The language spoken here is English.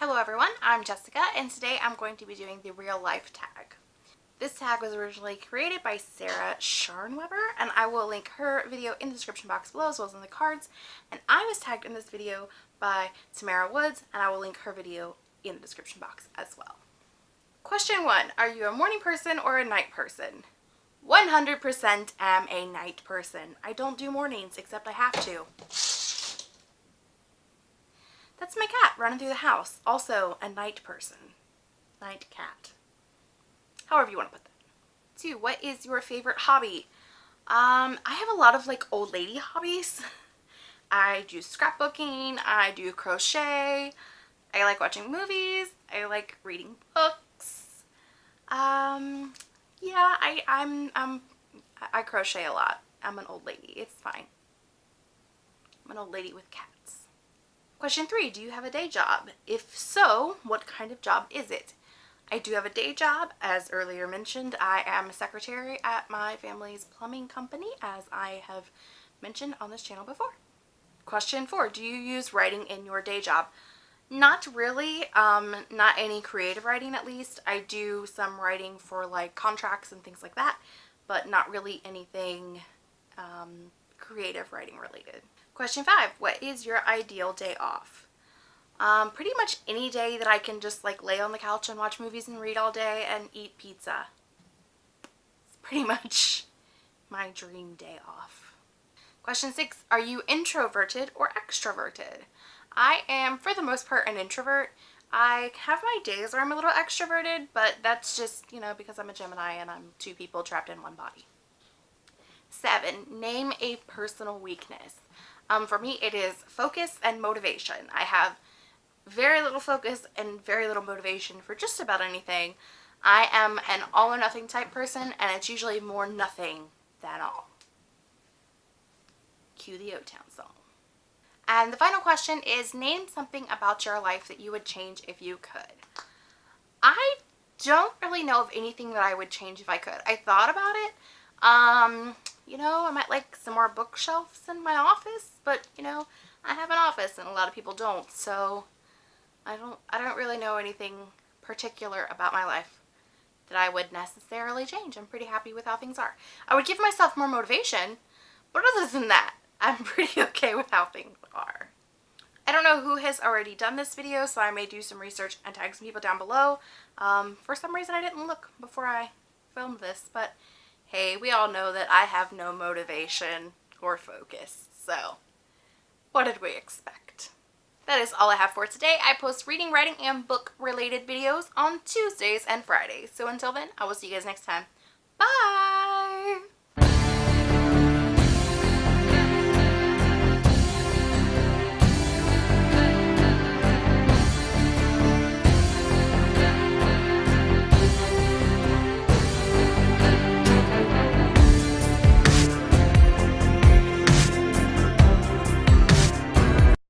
Hello everyone, I'm Jessica and today I'm going to be doing the real life tag. This tag was originally created by Sarah Scharnweber and I will link her video in the description box below as well as in the cards. And I was tagged in this video by Tamara Woods and I will link her video in the description box as well. Question one, are you a morning person or a night person? 100% am a night person. I don't do mornings except I have to. That's my cat running through the house. Also a night person. Night cat. However you want to put that. Two, what is your favorite hobby? Um, I have a lot of like old lady hobbies. I do scrapbooking, I do crochet, I like watching movies, I like reading books. Um, yeah, I, I'm, I'm, I crochet a lot. I'm an old lady. It's fine. I'm an old lady with cats. Question three, do you have a day job? If so, what kind of job is it? I do have a day job. As earlier mentioned, I am a secretary at my family's plumbing company, as I have mentioned on this channel before. Question four, do you use writing in your day job? Not really, um, not any creative writing at least. I do some writing for like contracts and things like that, but not really anything um, creative writing related. Question five, what is your ideal day off? Um, pretty much any day that I can just like lay on the couch and watch movies and read all day and eat pizza. It's pretty much my dream day off. Question six, are you introverted or extroverted? I am, for the most part, an introvert. I have my days where I'm a little extroverted, but that's just, you know, because I'm a Gemini and I'm two people trapped in one body. Seven, name a personal weakness. Um, for me, it is focus and motivation. I have very little focus and very little motivation for just about anything. I am an all or nothing type person and it's usually more nothing than all. Cue the O-Town song. And the final question is name something about your life that you would change if you could. I don't really know of anything that I would change if I could. I thought about it. Um, like some more bookshelves in my office, but you know, I have an office and a lot of people don't, so I don't I don't really know anything particular about my life that I would necessarily change. I'm pretty happy with how things are. I would give myself more motivation, but other than that, I'm pretty okay with how things are. I don't know who has already done this video, so I may do some research and tag some people down below. Um, for some reason I didn't look before I filmed this, but hey, we all know that I have no motivation or focus, so what did we expect? That is all I have for today. I post reading, writing, and book related videos on Tuesdays and Fridays. So until then, I will see you guys next time. Bye!